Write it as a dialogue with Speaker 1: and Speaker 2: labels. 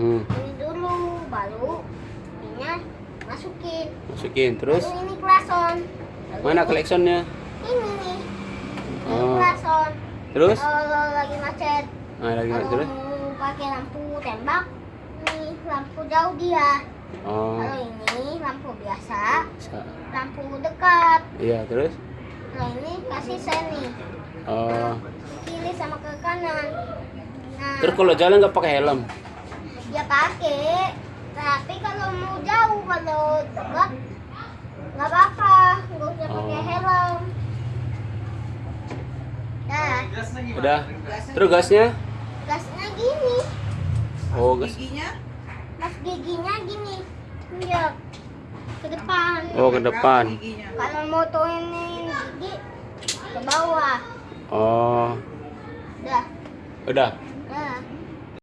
Speaker 1: hmm. ini dulu baru ininya masukin. Masukin terus?
Speaker 2: Baru ini klason
Speaker 1: mana klaksonnya?
Speaker 2: ini ini
Speaker 1: oh.
Speaker 2: klason
Speaker 1: terus?
Speaker 2: Kalau lagi macet.
Speaker 1: Ah, lagi
Speaker 2: kalau
Speaker 1: terus?
Speaker 2: Mau pakai lampu tembak ini lampu jauh dia.
Speaker 1: Oh.
Speaker 2: kalau ini lampu biasa
Speaker 1: Sa
Speaker 2: lampu dekat.
Speaker 1: Iya terus?
Speaker 2: Nah ini kasih sen nih.
Speaker 1: Oh.
Speaker 2: Kiri sama ke kanan. Nah,
Speaker 1: terus kalau jalan nggak pakai helm?
Speaker 2: Ya pakai. Tapi kalau mau jauh, kalau dekat, nggak apa-apa. Nggak usah pakai
Speaker 1: Oh.
Speaker 2: helm. Nah,
Speaker 1: udah terus gasnya
Speaker 2: gasnya gini.
Speaker 1: oh gas
Speaker 3: Giginya
Speaker 2: Mas giginya gini. Iya. Ke depan.
Speaker 1: oh ke depan
Speaker 3: giginya.
Speaker 2: Kalau mau turunin gigi ke bawah.
Speaker 1: oh
Speaker 2: Udah.
Speaker 1: udah